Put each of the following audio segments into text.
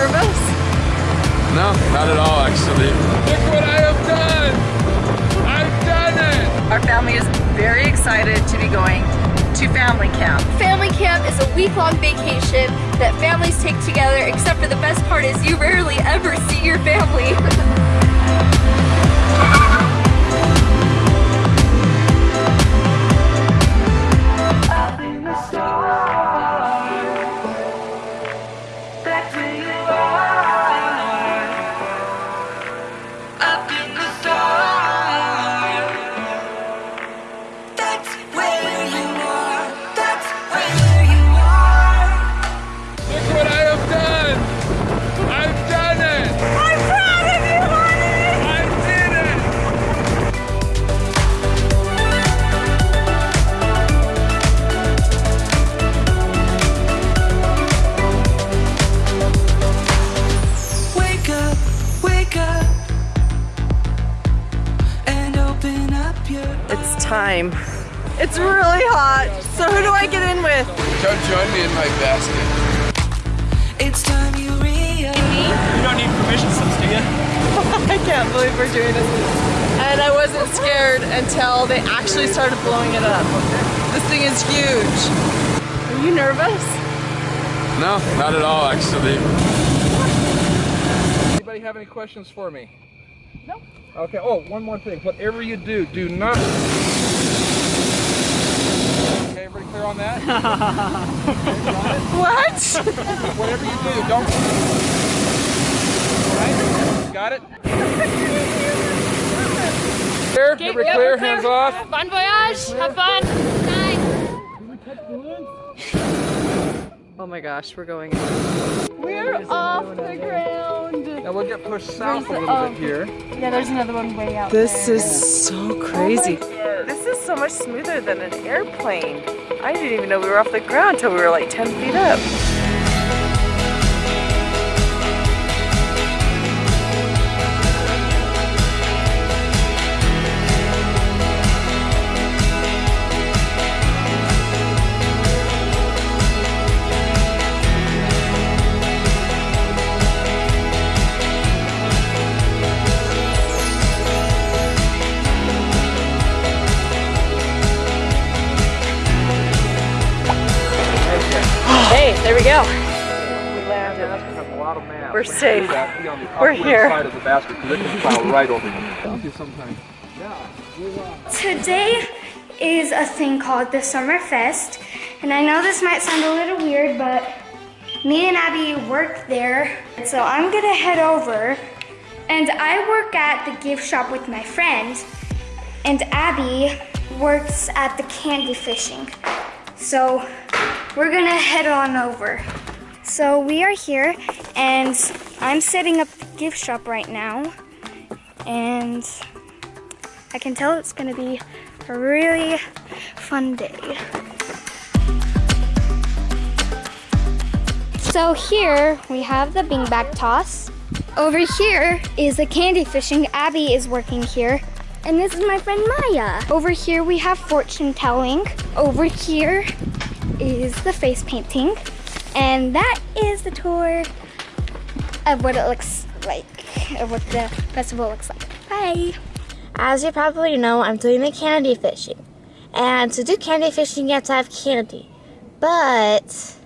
nervous? No, not at all, actually. Look what I have done! I've done it! Our family is very excited to be going to family camp. Family camp is a week-long vacation that families take together, except for the best part is you rarely ever see your family. It's time. It's really hot. So who do I get in with? Come join me in my basket. It's time you realize. You don't need permission slips, do you? I can't believe we're doing this. And I wasn't scared until they actually started blowing it up. This thing is huge. Are you nervous? No, not at all, actually. Anybody have any questions for me? No. Okay. Oh, one more thing. Whatever you do, do not. Okay, everybody clear on that? What? Whatever you do, don't. All right? Got it? Clear? Everybody clear? Hands off. Bon voyage! Have fun! Oh my gosh, we're going. We're off the ground! Now we'll get pushed south a little bit here. Yeah, there's another one way out This is so oh crazy. This is so much smoother than an airplane. I didn't even know we were off the ground until we were like 10 feet up. There we go. We landed. We're safe. We're here. Today is a thing called the Summer Fest, and I know this might sound a little weird, but me and Abby work there, so I'm gonna head over. And I work at the gift shop with my friend, and Abby works at the candy fishing. So we're gonna head on over. So we are here, and I'm setting up the gift shop right now, and I can tell it's gonna be a really fun day. So here we have the beanbag toss. Over here is the candy fishing. Abby is working here. And this is my friend Maya. Over here we have fortune telling. Over here is the face painting. And that is the tour of what it looks like, of what the festival looks like. Bye. As you probably know, I'm doing the candy fishing. And to do candy fishing, you have to have candy. But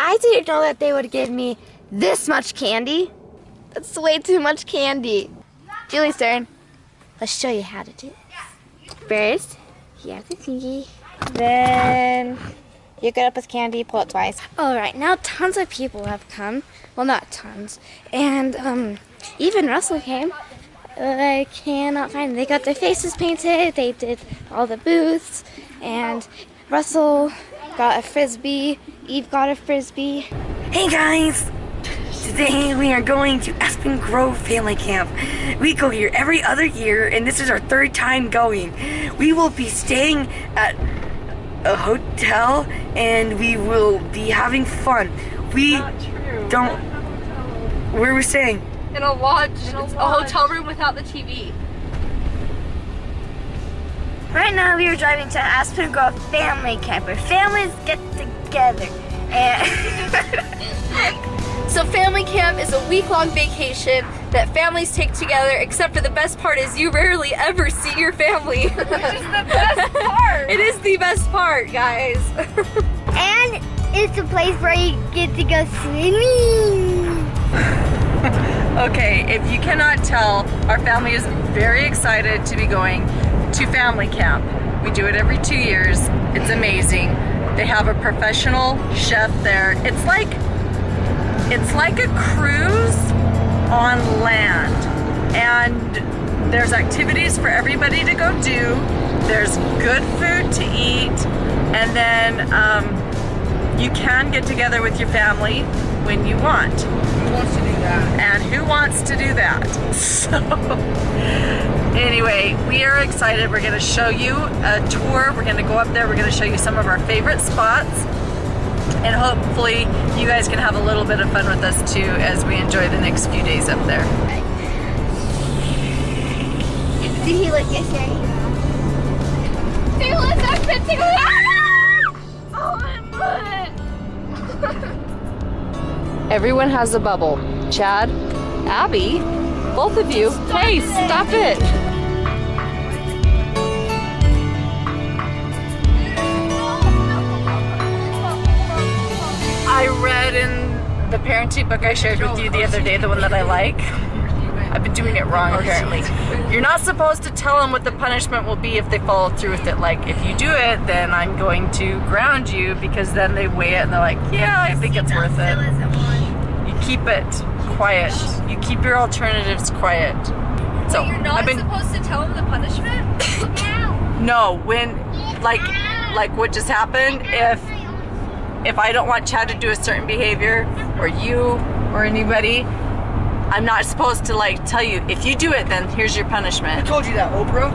I didn't know that they would give me this much candy. That's way too much candy. Julie's turn. Let's show you how to do it. First, you have the thingy. Then you get up with candy, pull it twice. All right, now tons of people have come. Well, not tons. And um, even Russell came. I cannot find them. They got their faces painted. They did all the booths. And Russell got a frisbee. Eve got a frisbee. Hey guys! Today we are going to Aspen Grove Family Camp. We go here every other year and this is our third time going. We will be staying at a hotel and we will be having fun. We don't. Where are we staying? In a lodge. it's a hotel room without the TV. Right now we are driving to Aspen Grove Family Camp where families get together. And So family camp is a week-long vacation that families take together, except for the best part is you rarely ever see your family. Which is the best part. it is the best part, guys. And it's a place where you get to go swimming. Okay, if you cannot tell, our family is very excited to be going to family camp. We do it every two years. It's amazing. They have a professional chef there. It's like it's like a cruise on land. And there's activities for everybody to go do. There's good food to eat. And then um, you can get together with your family when you want. Who wants to do that? And who wants to do that? So, anyway, we are excited. We're going to show you a tour. We're going to go up there. We're going to show you some of our favorite spots. And hopefully, you guys can have a little bit of fun with us too as we enjoy the next few days up there. Did he look yes, yeah, he Taylor's up Oh, my foot! Everyone has a bubble. Chad, Abby, both of you. hey, stop it. The parenting book I shared with you the other day, the one that I like. I've been doing it wrong apparently. You're not supposed to tell them what the punishment will be if they follow through with it. Like, if you do it, then I'm going to ground you because then they weigh it and they're like, yeah, I think it's worth it. You keep it quiet. You keep your alternatives quiet. So You're not I've been supposed to tell them the punishment? no when like like what just happened if if I don't want Chad to do a certain behavior or you or anybody I'm not supposed to like tell you. If you do it then here's your punishment. I told you that, Oprah?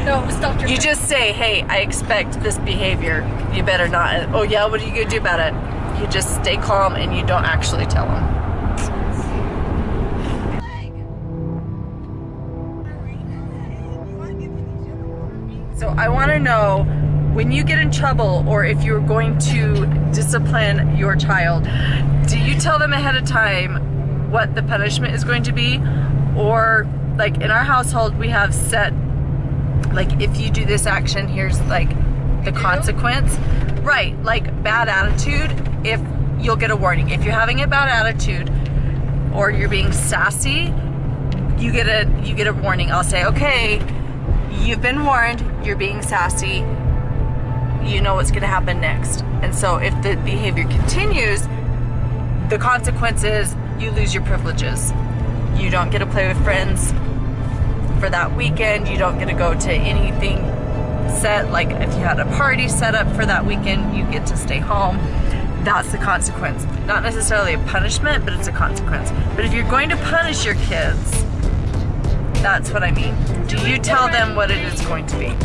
no, stop your you just say hey I expect this behavior. You better not oh yeah what are you gonna do about it? You just stay calm and you don't actually tell them. So I want to know when you get in trouble or if you're going to discipline your child, do you tell them ahead of time what the punishment is going to be? Or like in our household, we have set, like if you do this action, here's like the consequence. Right, like bad attitude, if you'll get a warning. If you're having a bad attitude or you're being sassy, you get a you get a warning. I'll say, okay, you've been warned, you're being sassy, you know what's gonna happen next. And so if the behavior continues, the consequence is you lose your privileges. You don't get to play with friends for that weekend, you don't get to go to anything set, like if you had a party set up for that weekend, you get to stay home. That's the consequence. Not necessarily a punishment, but it's a consequence. But if you're going to punish your kids, that's what I mean. Do you tell them what it is going to be?